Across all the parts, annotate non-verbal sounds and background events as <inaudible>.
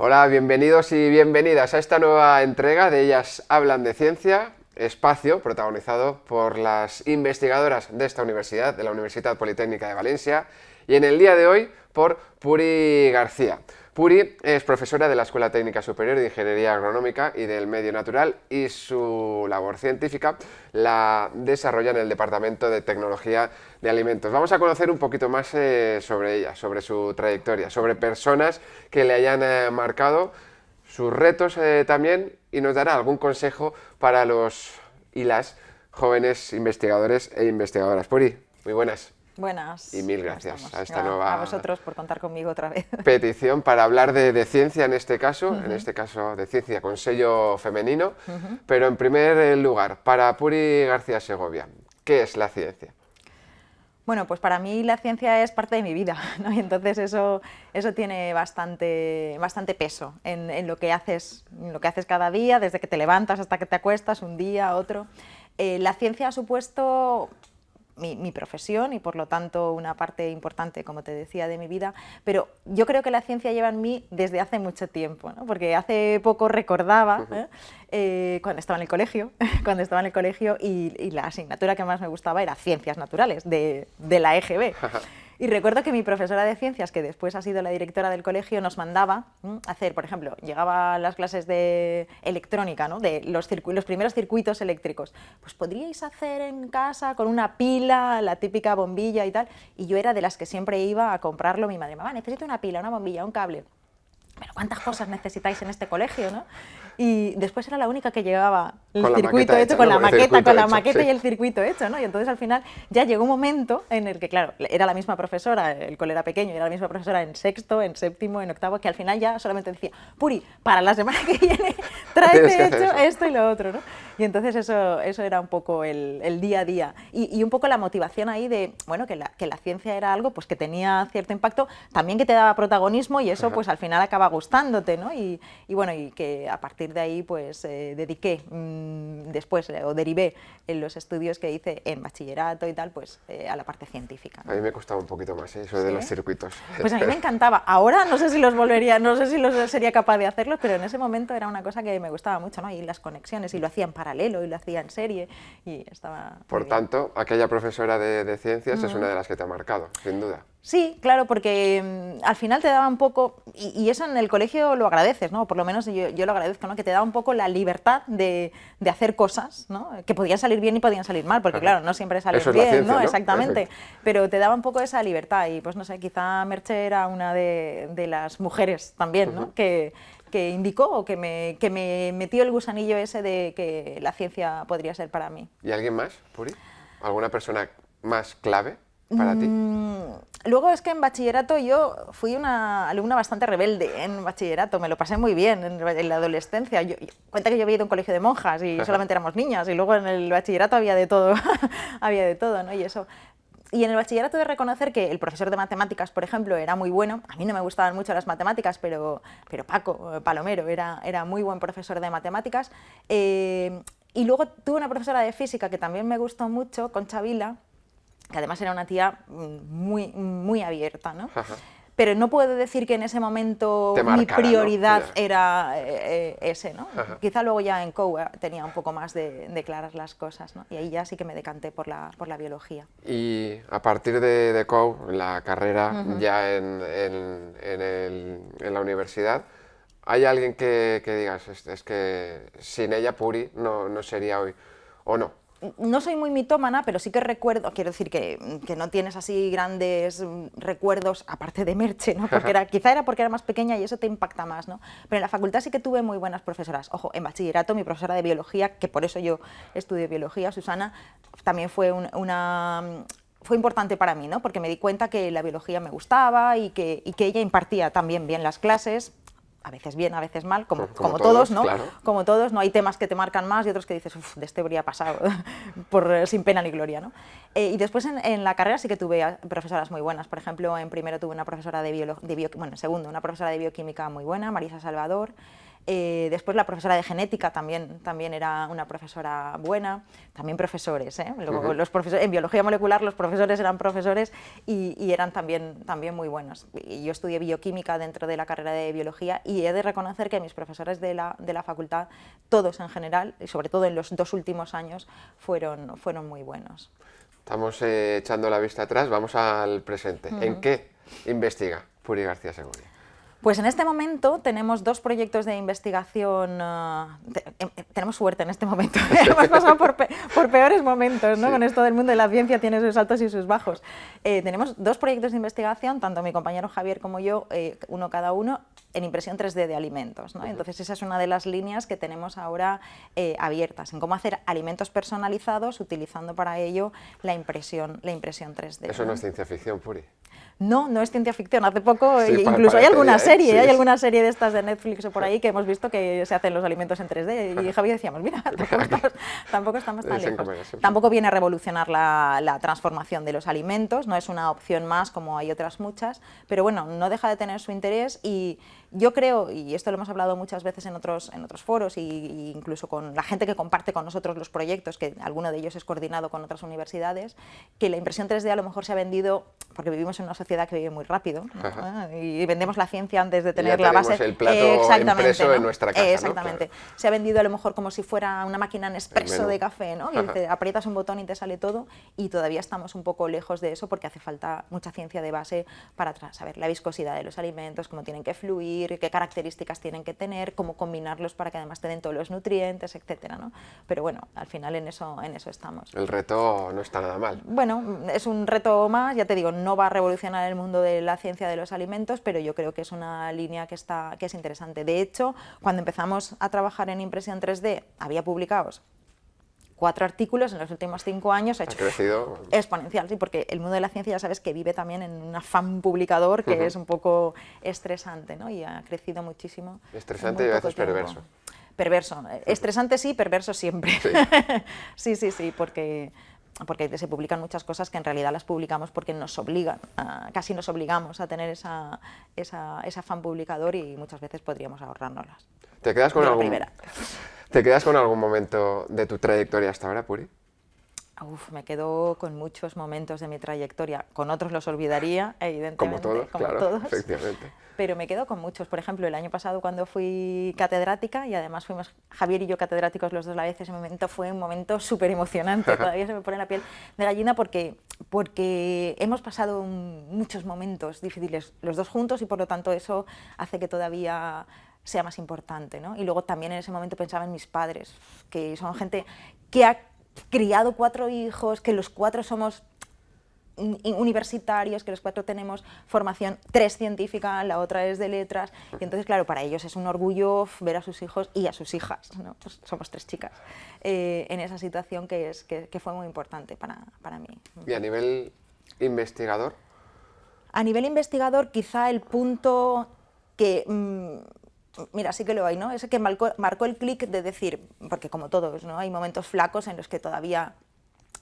Hola, bienvenidos y bienvenidas a esta nueva entrega de Ellas Hablan de Ciencia, espacio protagonizado por las investigadoras de esta universidad, de la Universidad Politécnica de Valencia, y en el día de hoy por Puri García. Puri es profesora de la Escuela Técnica Superior de Ingeniería Agronómica y del Medio Natural y su labor científica la desarrolla en el Departamento de Tecnología de Alimentos. Vamos a conocer un poquito más eh, sobre ella, sobre su trayectoria, sobre personas que le hayan eh, marcado, sus retos eh, también y nos dará algún consejo para los y las jóvenes investigadores e investigadoras. Puri, muy buenas. Buenas. Y mil gracias a esta nueva... A vosotros por contar conmigo otra vez. <laughs> Petición para hablar de, ciencia en este caso, en este caso de ciencia con sello femenino, pero en primer lugar, para Puri García Segovia, ¿qué es la ciencia? Bueno, pues para mí la ciencia es parte de mi vida, <laughs> ¿no? y entonces eso, eso tiene bastante, bastante peso en, lo que haces, lo que haces cada día, desde que te levantas hasta que te acuestas, un día, otro. Eh, la ciencia ha supuesto mi, profesión y por lo tanto una parte importante, como te decía, de mi vida, pero yo creo que la ciencia lleva en mí desde hace mucho tiempo, porque hace poco recordaba ¿eh? Eh, cuando estaba en el colegio, <laughs> cuando estaba en el colegio y, la asignatura que más me gustaba era Ciencias Naturales, de, de la EGB. <laughs> Y recuerdo que mi profesora de ciencias, que después ha sido la directora del colegio, nos mandaba hacer, por ejemplo, llegaba las clases de electrónica, ¿no? de los, los primeros circuitos eléctricos. Pues podríais hacer en casa con una pila, la típica bombilla y tal. Y yo era de las que siempre iba a comprarlo. Mi madre, mamá, necesito una pila, una bombilla, un cable pero ¿cuántas cosas necesitáis en este colegio? ¿no? Y después era la única que llevaba el circuito hecho, con la maqueta, con la maqueta y el circuito hecho, ¿no? Y entonces al final ya llegó un momento en el que, claro, era la misma profesora, el cole era pequeño, era la misma profesora en sexto, en séptimo, en octavo, que al final ya solamente decía, Puri, para la semana que viene <laughs> tráete hecho esto y lo otro, ¿no? Y entonces eso, eso era un poco el, día a día. Y, un poco la motivación ahí de, bueno, que la, que la ciencia era algo pues que tenía cierto impacto, también que te daba protagonismo y eso pues al final acaba gustándote, ¿no? Y, bueno, y que a partir de ahí pues eh, dediqué mm, después eh, o derivé en los estudios que hice en bachillerato y tal, pues eh, a la parte científica. A mí me costaba un poquito más eso de los circuitos. Pues a mí me <laughs> encantaba. Ahora no sé si los volvería, no sé si los sería capaz de hacerlos, pero en ese momento era una cosa que me gustaba mucho, ¿no? Y las conexiones, y lo hacían paralelo, y lo hacía en serie, y estaba... Por tanto, aquella profesora de, ciencias es una de las que te ha marcado, sin duda. Sí, claro, porque mm, al final te daba un poco, y, eso en el colegio lo agradeces, ¿no? por lo menos yo, lo agradezco, ¿no? que te daba un poco la libertad de, hacer cosas ¿no? que podían salir bien y podían salir mal, porque claro, no siempre salen bien, ¿no? Exactamente, pero te daba un poco esa libertad y pues no sé, quizá Merche era una de, las mujeres también, ¿no? que, que indicó o que me, que me metió el gusanillo ese de que la ciencia podría ser para mí. ¿Y alguien más, Puri? ¿Alguna persona más clave? para ti? Mm, luego es que en bachillerato yo fui una alumna bastante rebelde en bachillerato, me lo pasé muy bien en, la adolescencia. Yo, cuenta que yo había ido a un colegio de monjas y <laughs> solamente éramos niñas y luego en el bachillerato había de todo, <laughs> había de todo, ¿no? Y eso. Y en el bachillerato de reconocer que el profesor de matemáticas, por ejemplo, era muy bueno. A mí no me gustaban mucho las matemáticas, pero, pero Paco Palomero era, era muy buen profesor de matemáticas. Eh, y luego tuve una profesora de física que también me gustó mucho, Concha Vila, que además era una tía mm, muy, muy abierta, ¿no? Pero no puedo decir que en ese momento mi prioridad era eh, eh, ese, ¿no? Quizá luego ya en COU tenía un poco más de, de, claras las cosas, ¿no? Y ahí ya sí que me decanté por la, por la biología. Y a partir de, de COU, la carrera ya en, en, en, el, en, la universidad, ¿hay alguien que, que digas, es, es, que sin ella Puri no, no sería hoy, o no? No soy muy mitómana, pero sí que recuerdo, quiero decir que, no tienes así grandes recuerdos, aparte de Merche, ¿no? porque <laughs> era, quizá era porque era más pequeña y eso te impacta más, ¿no? pero en la facultad sí que tuve muy buenas profesoras. Ojo, en bachillerato mi profesora de biología, que por eso yo estudié biología, Susana, también fue una fue importante para mí, ¿no? porque me di cuenta que la biología me gustaba y que, y que ella impartía también bien las clases, a veces bien, a veces mal, como, como, todos, ¿no? Como todos, ¿no? Hay temas que te marcan más y otros que dices, uff, de este habría pasado <laughs> por, eh, sin pena ni gloria, ¿no? Eh, y después en, la carrera sí que tuve profesoras muy buenas. Por ejemplo, en primero tuve una profesora de, bio, bueno, en segundo, una profesora de bioquímica muy buena, Marisa Salvador. Eh, después la profesora de genética también, también era una profesora buena, también profesores, ¿eh? los profesores, en biología molecular los profesores eran profesores y, eran también, también muy buenos. Y yo estudié bioquímica dentro de la carrera de biología y he de reconocer que mis profesores de la, de la facultad, todos en general, y sobre todo en los dos últimos años, fueron, fueron muy buenos. Estamos eh, echando la vista atrás, vamos al presente. ¿En qué investiga Puri García Segovia? Pues en este momento tenemos dos proyectos de investigación, eh, em, em, tenemos suerte en este momento, <laughs> hemos pasado por, peores momentos, ¿no? con esto del mundo de la ciencia tiene sus altos y sus bajos. Eh, tenemos dos proyectos de investigación, tanto mi compañero Javier como yo, eh, uno cada uno, en impresión 3D de alimentos. ¿no? Entonces esa es una de las líneas que tenemos ahora abiertas, en cómo hacer alimentos personalizados utilizando para ello la impresión, la impresión 3D. Eso no es ciencia ficción, Puri. No, no es ciencia ficción. Hace poco, incluso hay alguna serie, hay alguna serie de estas de Netflix o por ahí que hemos visto que se hacen los alimentos en 3D. <laughs> Y Javier decíamos, mira, <laughs> tampoco estamos, tan lejos. Tampoco viene a revolucionar la, la, transformación de los alimentos, no es una opción más como hay otras muchas, pero bueno, no deja de tener su interés y yo creo, y esto lo hemos hablado muchas veces en otros, en otros foros e incluso con la gente que comparte con nosotros los proyectos, que alguno de ellos es coordinado con otras universidades, que la impresión 3D a lo mejor se ha vendido, porque vivimos en una sociedad que vive muy rápido, y vendemos la ciencia antes de tener la base. el plato exactamente, en nuestra casa. Exactamente. Se ha vendido a lo mejor como si fuera una máquina en expreso de café, ¿no? Y te aprietas un botón y te sale todo, y todavía estamos un poco lejos de eso porque hace falta mucha ciencia de base para saber la viscosidad de los alimentos, cómo tienen que fluir, qué características tienen que tener, cómo combinarlos para que además te den todos los nutrientes, etcétera, ¿no? Pero bueno, al final en eso, en eso estamos. El reto no está nada mal. Bueno, es un reto más, ya te digo, no va a revolucionar el mundo de la ciencia de los alimentos, pero yo creo que es una línea que, está, que es interesante. De hecho, cuando empezamos a trabajar en impresión 3D, había publicados cuatro artículos en los últimos cinco años ha, hecho crecido. exponencial, sí, porque el mundo de la ciencia ya sabes que vive también en un afán publicador que es un poco estresante, ¿no? Y ha crecido muchísimo. Estresante y a veces perverso. Perverso. Estresante sí, perverso siempre. <laughs> Sí, sí, sí, porque porque se publican muchas cosas que en realidad las publicamos porque nos obligan, casi nos obligamos a tener esa, esa, ese afán publicador y muchas veces podríamos ahorrárnoslas. ¿Te quedas con algún, ¿Te quedas con algún momento de tu trayectoria hasta ahora, Puri? Uf, me quedo con muchos momentos de mi trayectoria. Con otros los olvidaría, evidentemente. Como todos, claro, efectivamente. Pero me quedo con muchos. Por ejemplo, el año pasado cuando fui catedrática, y además fuimos Javier y yo catedráticos los dos a la vez, ese momento fue un momento súper emocionante. <laughs> Todavía se me pone la piel de gallina porque, porque hemos pasado muchos momentos difíciles los dos juntos y por lo tanto eso hace que todavía sea más importante. ¿no? Y luego también en ese momento pensaba en mis padres, que son gente que ha criado cuatro hijos, que los cuatro somos universitarios, que los cuatro tenemos formación, tres científica, la otra es de letras, y entonces, claro, para ellos es un orgullo ver a sus hijos y a sus hijas, ¿no? Pues somos tres chicas, eh, en esa situación que, es, que, fue muy importante para, para, mí. ¿Y a nivel investigador? A nivel investigador, quizá el punto que mm, mira, sí que lo hay, ¿no? Ese que marcó, el clic de decir, porque como todos, ¿no? Hay momentos flacos en los que todavía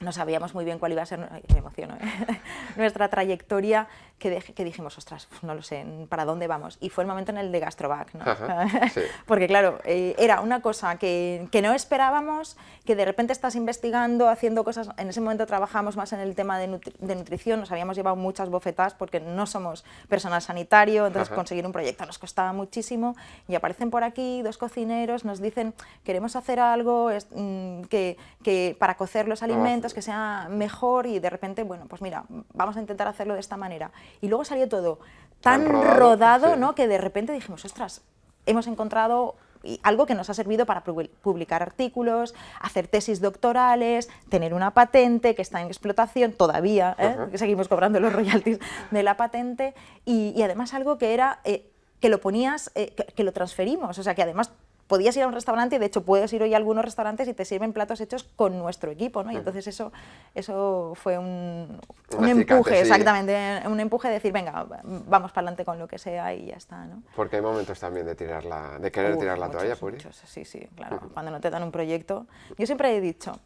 no sabíamos muy bien cuál iba a ser, ¿eh? <laughs> nuestra trayectoria, que, que, dijimos, ostras, no lo sé, ¿para dónde vamos? Y fue el momento en el de Gastrovac, ¿no? <laughs> Porque claro, eh, era una cosa que, que, no esperábamos, que de repente estás investigando, haciendo cosas, en ese momento trabajamos más en el tema de, nutrición, nos habíamos llevado muchas bofetadas porque no somos personal sanitario, entonces conseguir un proyecto nos costaba muchísimo, y aparecen por aquí dos cocineros, nos dicen, queremos hacer algo mm, que, que para cocer los alimentos, que sea mejor y de repente, bueno, pues mira, vamos a intentar hacerlo de esta manera. Y luego salió todo tan, rodado, ¿no? que de repente dijimos, ostras, hemos encontrado algo que nos ha servido para publicar artículos, hacer tesis doctorales, tener una patente que está en explotación todavía, ¿eh? seguimos cobrando los royalties de la patente, y, además algo que era... Eh, que lo ponías, eh, que, lo transferimos, o sea que además podías ir a un restaurante y de hecho puedes ir hoy a algunos restaurantes y te sirven platos hechos con nuestro equipo, ¿no? Y entonces eso, eso fue un, empuje, exactamente, un empuje de decir, venga, vamos para adelante con lo que sea y ya está, ¿no? Porque hay momentos también de, tirar la, de querer tirar la toalla, Puri. sí, sí, claro, cuando no te dan un proyecto. Yo siempre he dicho,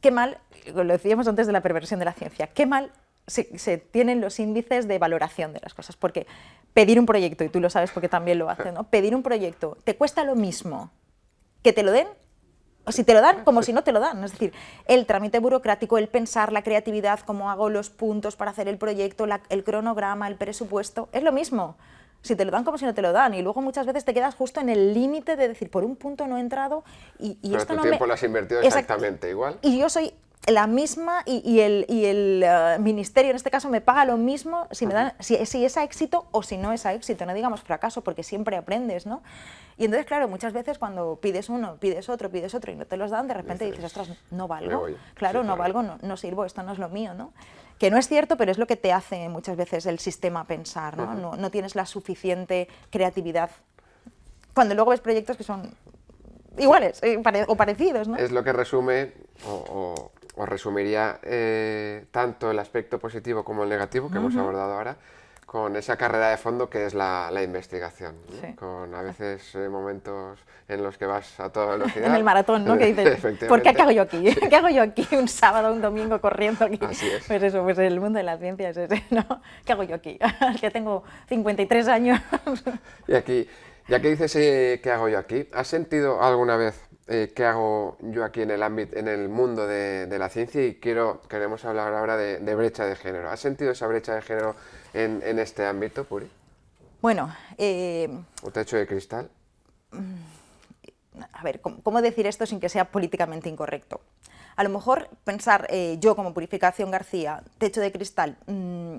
qué mal, lo decíamos antes de la perversión de la ciencia, qué mal se, tienen los índices de valoración de las cosas, porque pedir un proyecto, y tú lo sabes porque también lo haces, ¿no? pedir un proyecto te cuesta lo mismo que te lo den o si te lo dan, como si no te lo dan. Es decir, el trámite burocrático, el pensar, la creatividad, cómo hago los puntos para hacer el proyecto, el cronograma, el presupuesto, es lo mismo. Si te lo dan como si no te lo dan y luego muchas veces te quedas justo en el límite de decir, por un punto no he entrado y, y Pero esto tu no tiempo me... lo has invertido exactamente igual. Y yo soy la misma y, el, eh, ministerio en este caso me paga lo mismo si, me dan, si, es a éxito o si no es a éxito, no digamos fracaso porque siempre aprendes, ¿no? Y entonces, claro, muchas veces cuando pides uno, pides otro, pides otro y no te los dan, de repente dices, ostras, no valgo, claro, no valgo, no, no, sirvo, esto no es lo mío, ¿no? Que no es cierto, pero es lo que te hace muchas veces el sistema pensar, ¿no? no, no tienes la suficiente creatividad. Cuando luego ves proyectos que son iguales eh, o parecidos, ¿no? Es lo que resume o os resumiría eh, tanto el aspecto positivo como el negativo que hemos abordado ahora con esa carrera de fondo que es la, investigación, con a veces eh, momentos en los que vas a toda <laughs> velocidad. en el maratón, ¿no? Que dices, <laughs> ¿por qué, hago yo aquí? ¿Qué hago yo aquí un sábado, un domingo corriendo aquí? Así es. Pues eso, pues el mundo de la ciencia es ese, ¿no? ¿Qué hago yo aquí? <laughs> que tengo 53 años. y aquí, ya que dices eh, ¿qué hago yo aquí? ¿Has sentido alguna vez eh, qué hago yo aquí en el ámbito, en el mundo de, la ciencia y quiero, queremos hablar ahora de, brecha de género. ¿Has sentido esa brecha de género en, este ámbito, Puri? Bueno... Eh, ¿O techo de cristal? Mm, a ver, ¿cómo, decir esto sin que sea políticamente incorrecto? A lo mejor pensar eh, yo como Purificación García, techo de cristal... Mm,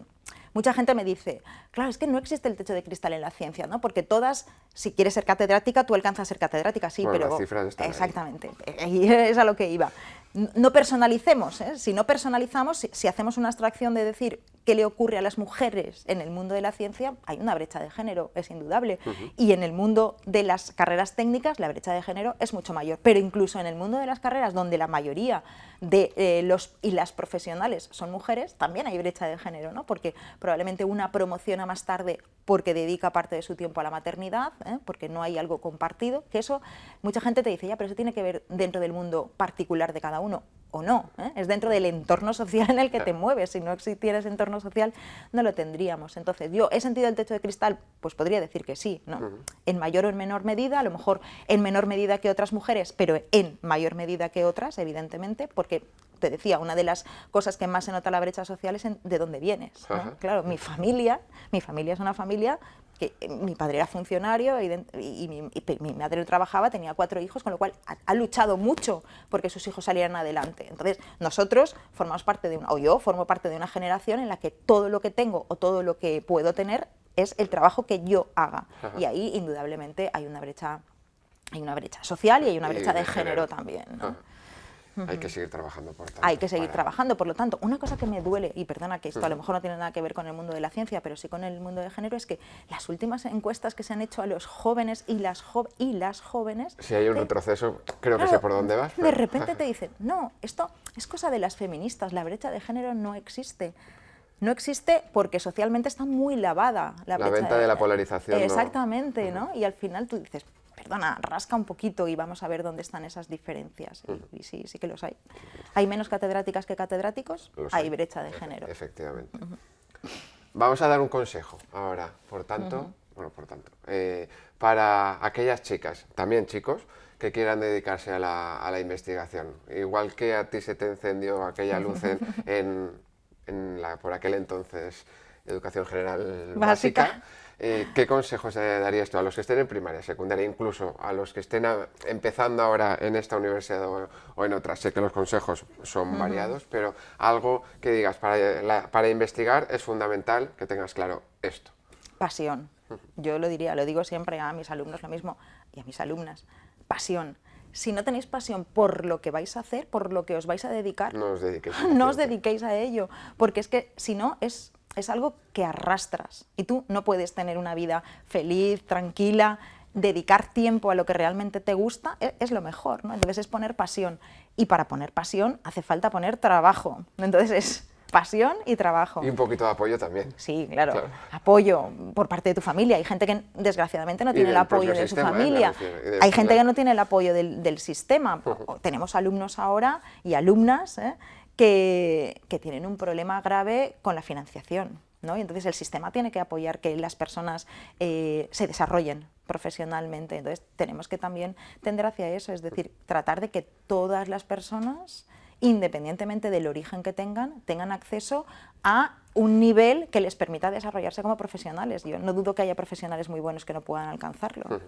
mucha gente me dice, claro, es que no existe el techo de cristal en la ciencia, ¿no? Porque todas, si quieres ser catedrática, tú alcanzas a ser catedrática, sí, pero... Las cifras están Exactamente, <laughs> ahí. es a lo que iba. No personalicemos, ¿eh? si no personalizamos, si, hacemos una abstracción de decir qué le ocurre a las mujeres en el mundo de la ciencia, hay una brecha de género, es indudable. Y en el mundo de las carreras técnicas la brecha de género es mucho mayor. Pero incluso en el mundo de las carreras donde la mayoría de eh, los y las profesionales son mujeres, también hay brecha de género, ¿no? porque probablemente una promociona más tarde porque dedica parte de su tiempo a la maternidad, ¿eh? porque no hay algo compartido, que eso mucha gente te dice, ya, pero eso tiene que ver dentro del mundo particular de cada uno o no, ¿eh? es dentro del entorno social en el que te <laughs> mueves, si no existiera ese entorno social no lo tendríamos. Entonces, ¿yo he sentido el techo de cristal? Pues podría decir que sí, ¿no? En mayor o en menor medida, a lo mejor en menor medida que otras mujeres, pero en mayor medida que otras, evidentemente, porque te decía, una de las cosas que más se nota la brecha social es de dónde vienes. Claro, mi familia, mi familia es una familia que eh, mi padre era funcionario y, mi, madre trabajaba, tenía cuatro hijos, con lo cual ha, luchado mucho porque sus hijos salieran adelante. Entonces, nosotros formamos parte de una, o yo formo parte de una generación en la que todo lo que tengo o todo lo que puedo tener es el trabajo que yo haga. Y ahí, indudablemente, hay una brecha hay una brecha social y hay una brecha de, género, también. Hay que seguir trabajando, por tanto. Hay que seguir trabajando, por lo tanto, una cosa que me duele, y perdona que esto a lo mejor no tiene nada que ver con el mundo de la ciencia, pero sí con el mundo de género, es que las últimas encuestas que se han hecho a los jóvenes y las, y las jóvenes... Si hay un retroceso, creo que sé por dónde vas. De repente te <laughs> dicen, no, esto es cosa de las feministas, la brecha de género no existe. No existe porque socialmente está muy lavada la, la venta de, la polarización. Exactamente, ¿no? Y al final tú dices, perdona, rasca un poquito y vamos a ver dónde están esas diferencias. Y, sí, sí que los hay. ¿Hay menos catedráticas que catedráticos? hay brecha de género. Efectivamente. Vamos a dar un consejo ahora, por tanto, bueno, por tanto, eh, para aquellas chicas, también chicos, que quieran dedicarse a la, investigación. Igual que a ti se te encendió aquella luz en, <laughs> la, por aquel entonces, Educación General Básica eh, ¿Qué consejos darías tú a los que estén en primaria, secundaria, incluso a los que estén empezando ahora en esta universidad o, en otras? Sé que los consejos son variados, pero algo que digas, para, para investigar es fundamental que tengas claro esto. Pasión. Yo lo diría, lo digo siempre a mis alumnos lo mismo y a mis alumnas. Pasión si no tenéis pasión por lo que vais a hacer, por lo que os vais a dedicar, no os dediquéis, <laughs> no os dediquéis a ello, porque es que si no es es algo que arrastras y tú no puedes tener una vida feliz, tranquila, dedicar tiempo a lo que realmente te gusta e, es, lo mejor, ¿no? Entonces es poner pasión y para poner pasión hace falta poner trabajo, entonces es pasión y trabajo. Y un poquito de apoyo también. Sí, claro, apoyo por parte de tu familia. Hay gente que desgraciadamente no tiene el apoyo de su ¿eh? familia. Hay gente que no tiene el apoyo del, sistema. <laughs> Tenemos alumnos ahora y alumnas ¿eh? Que, tienen un problema grave con la financiación. ¿no? Y entonces el sistema tiene que apoyar que las personas eh, se desarrollen profesionalmente. Entonces tenemos que también tender hacia eso, es decir, tratar de que todas las personas independientemente del origen que tengan, tengan acceso a un nivel que les permita desarrollarse como profesionales. Yo no dudo que haya profesionales muy buenos que no puedan alcanzarlo.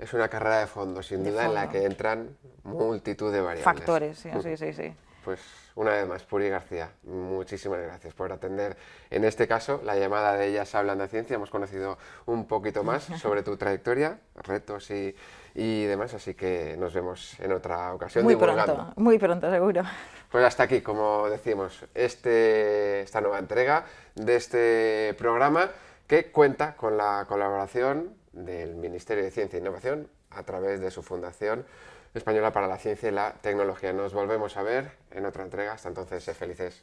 Es una carrera de fondo, sin duda, en la que entran multitud de variables. Factores, sí, sí, sí. sí. Pues una vez más, Puri García, muchísimas gracias por atender en este caso la llamada de Ellas Hablan de Ciencia. Hemos conocido un poquito más <laughs> sobre tu trayectoria, retos y, y demás, así que nos vemos en otra ocasión. Muy pronto, muy pronto, seguro. Pues hasta aquí, como decimos, este, esta nueva entrega de este programa que cuenta con la colaboración del Ministerio de Ciencia e Innovación a través de su fundación Española para la Ciencia y la Tecnología. Nos volvemos a ver en otra entrega. Hasta entonces, sé felices.